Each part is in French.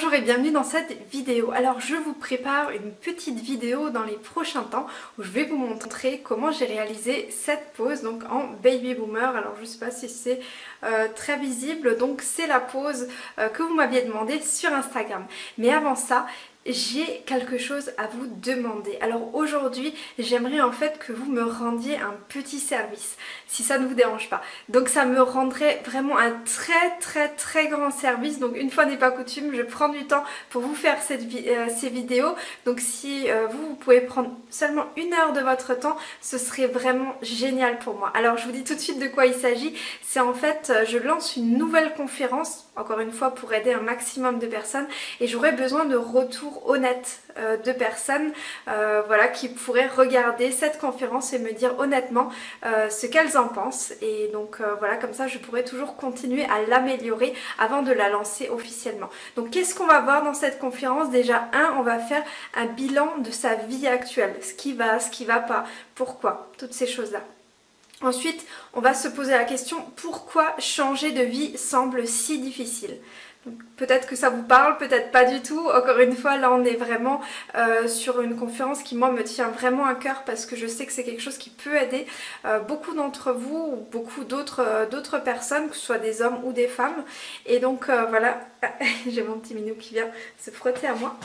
Bonjour et bienvenue dans cette vidéo. Alors je vous prépare une petite vidéo dans les prochains temps où je vais vous montrer comment j'ai réalisé cette pose donc en baby boomer. Alors je sais pas si c'est euh, très visible donc c'est la pose euh, que vous m'aviez demandé sur Instagram. Mais avant ça j'ai quelque chose à vous demander. Alors aujourd'hui, j'aimerais en fait que vous me rendiez un petit service, si ça ne vous dérange pas. Donc ça me rendrait vraiment un très très très grand service. Donc une fois n'est pas coutume, je prends du temps pour vous faire cette euh, ces vidéos. Donc si euh, vous, vous pouvez prendre seulement une heure de votre temps, ce serait vraiment génial pour moi. Alors je vous dis tout de suite de quoi il s'agit. C'est en fait, euh, je lance une nouvelle conférence, encore une fois pour aider un maximum de personnes. Et j'aurais besoin de retours honnête euh, de personnes euh, voilà, qui pourraient regarder cette conférence et me dire honnêtement euh, ce qu'elles en pensent. Et donc voilà, comme ça je pourrais toujours continuer à l'améliorer avant de la lancer officiellement. Donc qu'est-ce qu'on va voir dans cette conférence? Déjà, un, on va faire un bilan de sa vie actuelle. Ce qui va, ce qui va pas, pourquoi, toutes ces choses-là. Ensuite, on va se poser la question pourquoi changer de vie semble si difficile? Peut-être que ça vous parle, peut-être pas du tout. Encore une fois, là on est vraiment euh, sur une conférence qui moi me tient vraiment à cœur parce que je sais que c'est quelque chose qui peut aider euh, beaucoup d'entre vous ou beaucoup euh, d'autres personnes, que ce soit des hommes ou des femmes. Et donc voilà, j'ai mon petit minou qui vient se frotter à moi.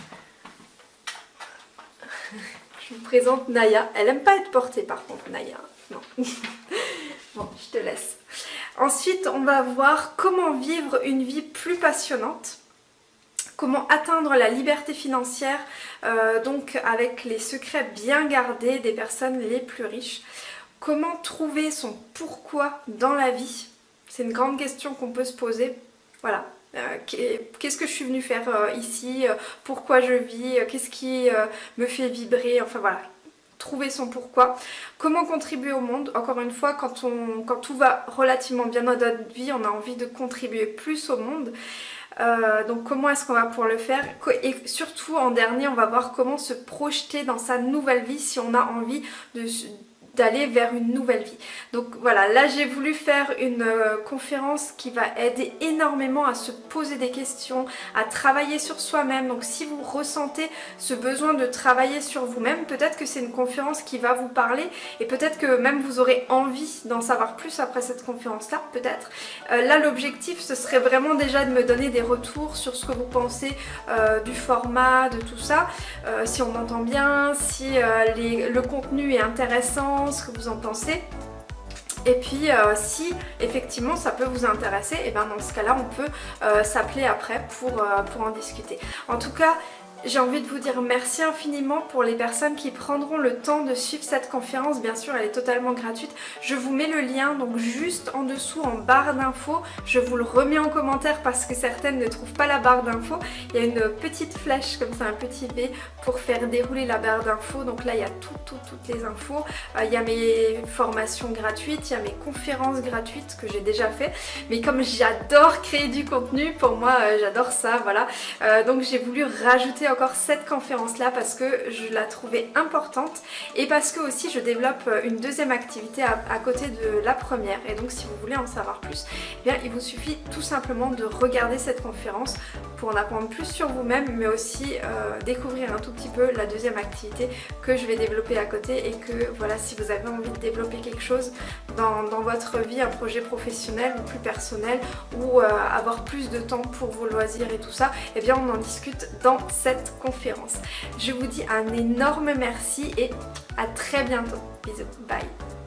Je vous présente Naya. Elle aime pas être portée par contre, Naya. Non. bon, je te laisse. Ensuite, on va voir comment vivre une vie plus passionnante comment atteindre la liberté financière, euh, donc avec les secrets bien gardés des personnes les plus riches. Comment trouver son pourquoi dans la vie? C'est une grande question qu'on peut se poser. Voilà. Euh, qu'est-ce que je suis venue faire euh, ici Pourquoi je vis Qu'est-ce qui me fait vibrer Enfin voilà, trouver son pourquoi. Comment contribuer au monde Encore une fois, quand, on, quand tout va relativement bien dans notre vie, on a envie de contribuer plus au monde. Euh, donc comment est-ce qu'on va pouvoir le faire? Et surtout en dernier on va voir comment se projeter dans sa nouvelle vie si on a envie de, d'aller vers une nouvelle vie. Donc voilà, là j'ai voulu faire une euh, conférence qui va aider énormément à se poser des questions, à travailler sur soi-même. Donc si vous ressentez ce besoin de travailler sur vous-même, peut-être que c'est une conférence qui va vous parler et peut-être que même vous aurez envie d'en savoir plus après cette conférence-là, peut-être. Euh, là l'objectif ce serait vraiment déjà de me donner des retours sur ce que vous pensez euh, du format, de tout ça, si on entend bien, si le contenu est intéressant, ce que vous en pensez. Et puis euh, si effectivement ça peut vous intéresser, et bien dans ce cas là on peut euh, s'appeler après euh, pour en discuter. En tout cas j'ai envie de vous dire merci infiniment pour les personnes qui prendront le temps de suivre cette conférence. Bien sûr, elle est totalement gratuite. Je vous mets le lien donc juste en dessous en barre d'infos. Je vous le remets en commentaire parce que certaines ne trouvent pas la barre d'infos. Il y a une petite flèche comme ça, un petit V pour faire dérouler la barre d'infos. Donc là, il y a tout, tout, toutes les infos. Euh, il y a mes formations gratuites, il y a mes conférences gratuites que j'ai déjà fait. Mais comme j'adore créer du contenu, pour moi, euh, j'adore ça, voilà. Euh, donc j'ai voulu rajouter encore cette conférence là parce que je la trouvais importante et parce que aussi je développe une deuxième activité à, côté de la première. Et donc si vous voulez en savoir plus, eh bien il vous suffit tout simplement de regarder cette conférence pour en apprendre plus sur vous-même mais aussi euh, découvrir un tout petit peu la deuxième activité que je vais développer à côté et que voilà si vous avez envie de développer quelque chose dans, votre vie, un projet professionnel ou plus personnel ou euh, avoir plus de temps pour vos loisirs et tout ça, et eh bien on en discute dans conférence. Je vous dis un énorme merci et à très bientôt. Bisous, bye